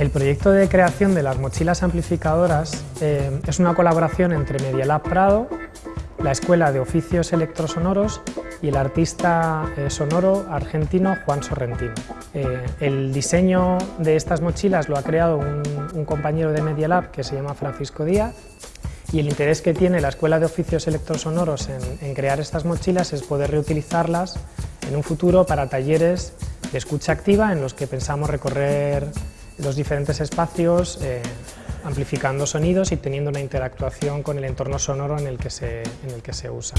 El proyecto de creación de las mochilas amplificadoras eh, es una colaboración entre Medialab Prado, la Escuela de Oficios Electrosonoros y el artista eh, sonoro argentino Juan Sorrentino. Eh, el diseño de estas mochilas lo ha creado un, compañero de Media Lab que se llama Francisco Díaz y el interés que tiene la Escuela de Oficios Electrosonoros en, en crear estas mochilas es poder reutilizarlas en un futuro para talleres de escucha activa en los que pensamos recorrer los diferentes espacios eh, amplificando sonidos y teniendo una interactuación con el entorno sonoro en el que se, en el que se usa.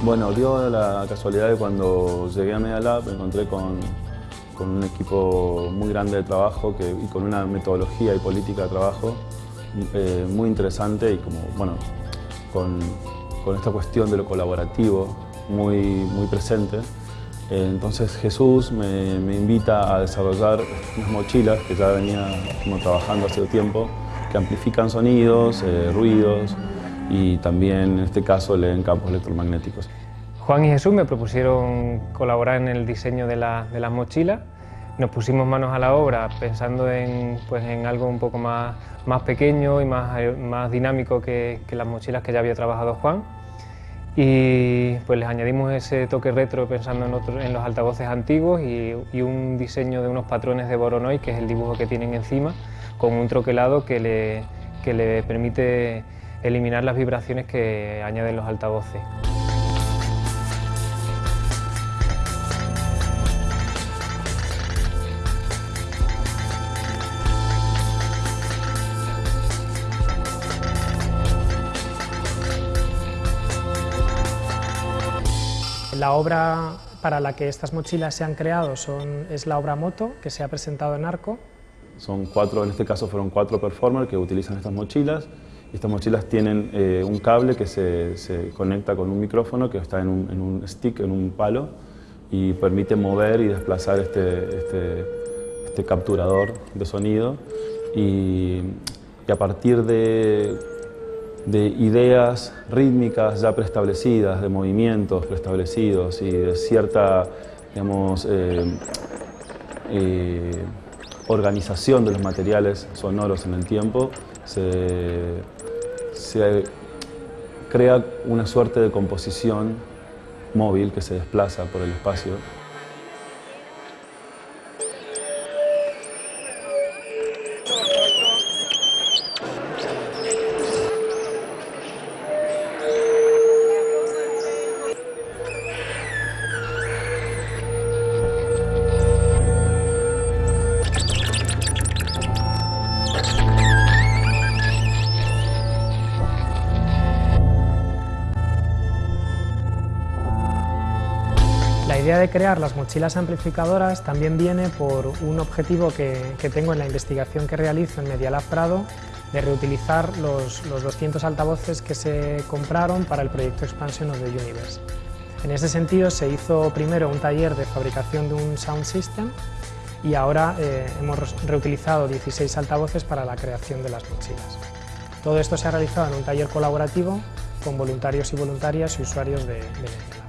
Bueno, dio la casualidad de cuando llegué a Media Lab me encontré con, con un equipo muy grande de trabajo y con una metodología y política de trabajo eh, muy interesante y como, bueno, con, esta cuestión de lo colaborativo muy, muy presente. Eh, entonces Jesús me, me, invita a desarrollar unas mochilas que ya venía como, trabajando hace tiempo, que amplifican sonidos, eh, ruidos y también en este caso leen campos electromagnéticos. Juan y Jesús me propusieron colaborar en el diseño de, las mochilas. Nos pusimos manos a la obra pensando en, pues, en algo un poco más, más pequeño y más, más dinámico que, las mochilas que ya había trabajado Juan. Y pues les añadimos ese toque retro pensando en, en los altavoces antiguos y, y, un diseño de unos patrones de Voronoi, que es el dibujo que tienen encima, con un troquelado que le, que le permite eliminar las vibraciones que añaden los altavoces. La obra para la que estas mochilas se han creado son, es la obra Moto, que se ha presentado en Arco. Son cuatro, en este caso fueron cuatro performers que utilizan estas mochilas. Estas mochilas tienen eh, un cable que se, se, conecta con un micrófono que está en un, en un, stick, en un palo, y permite mover y desplazar este, este, este capturador de sonido. Y, y a partir de de ideas rítmicas ya preestablecidas, de movimientos preestablecidos y de cierta digamos, eh, eh, organización de los materiales sonoros en el tiempo, se, se crea una suerte de composición móvil que se desplaza por el espacio La idea de crear las mochilas amplificadoras también viene por un objetivo que, tengo en la investigación que realizo en Medialab Prado de reutilizar los, 200 altavoces que se compraron para el proyecto Expansion of the Universe. En ese sentido se hizo primero un taller de fabricación de un sound system y ahora eh, hemos reutilizado 16 altavoces para la creación de las mochilas. Todo esto se ha realizado en un taller colaborativo con voluntarios y voluntarias y usuarios de, de